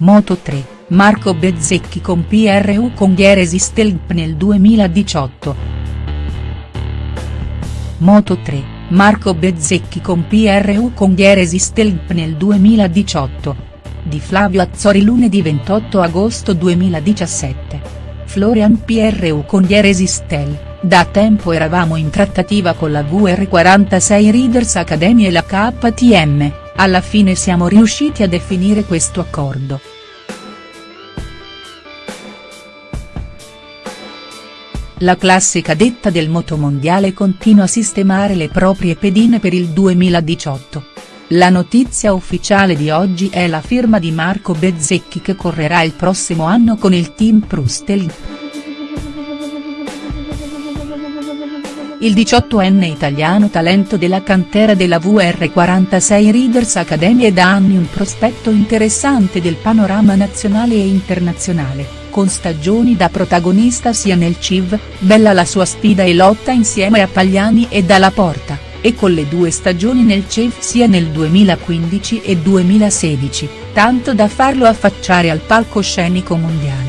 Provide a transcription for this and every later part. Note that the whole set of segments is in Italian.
Moto 3, Marco Bezzecchi con PRU con Gheresi Stelp nel 2018. Moto 3, Marco Bezzecchi con PRU con Gheresi Stelp nel 2018. Di Flavio Azzori lunedì 28 agosto 2017. Florian PRU con Gheresi Stel. Da tempo eravamo in trattativa con la VR46 Readers Academy e la KTM, alla fine siamo riusciti a definire questo accordo. La classe cadetta del motomondiale continua a sistemare le proprie pedine per il 2018. La notizia ufficiale di oggi è la firma di Marco Bezzecchi che correrà il prossimo anno con il team Prustel. Il 18enne italiano talento della cantera della VR46 Readers Academy è da anni un prospetto interessante del panorama nazionale e internazionale, con stagioni da protagonista sia nel CIV, bella la sua sfida e lotta insieme a Pagliani e Dalla Porta, e con le due stagioni nel CEF sia nel 2015 e 2016, tanto da farlo affacciare al palcoscenico mondiale.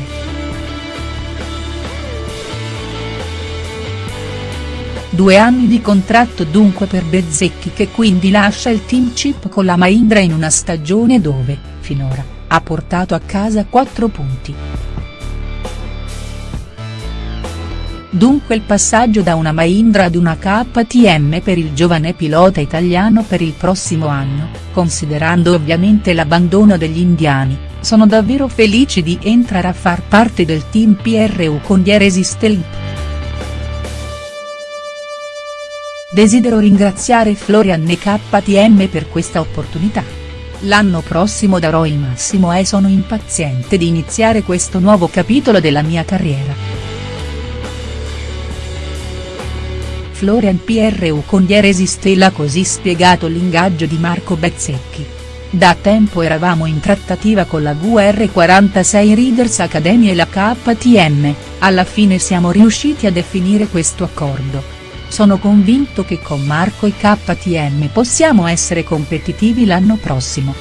Due anni di contratto dunque per Bezzecchi che quindi lascia il team chip con la Mahindra in una stagione dove, finora, ha portato a casa 4 punti. Dunque il passaggio da una Mahindra ad una KTM per il giovane pilota italiano per il prossimo anno, considerando ovviamente l'abbandono degli indiani, sono davvero felici di entrare a far parte del team PRU con Dieresi Stelp. Desidero ringraziare Florian e KTM per questa opportunità. L'anno prossimo darò il massimo e sono impaziente di iniziare questo nuovo capitolo della mia carriera. Florian PRU con Dieresi Stella così spiegato l'ingaggio di Marco Bezzecchi. Da tempo eravamo in trattativa con la VR46 Readers Academy e la KTM, alla fine siamo riusciti a definire questo accordo. Sono convinto che con Marco e KTM possiamo essere competitivi l'anno prossimo.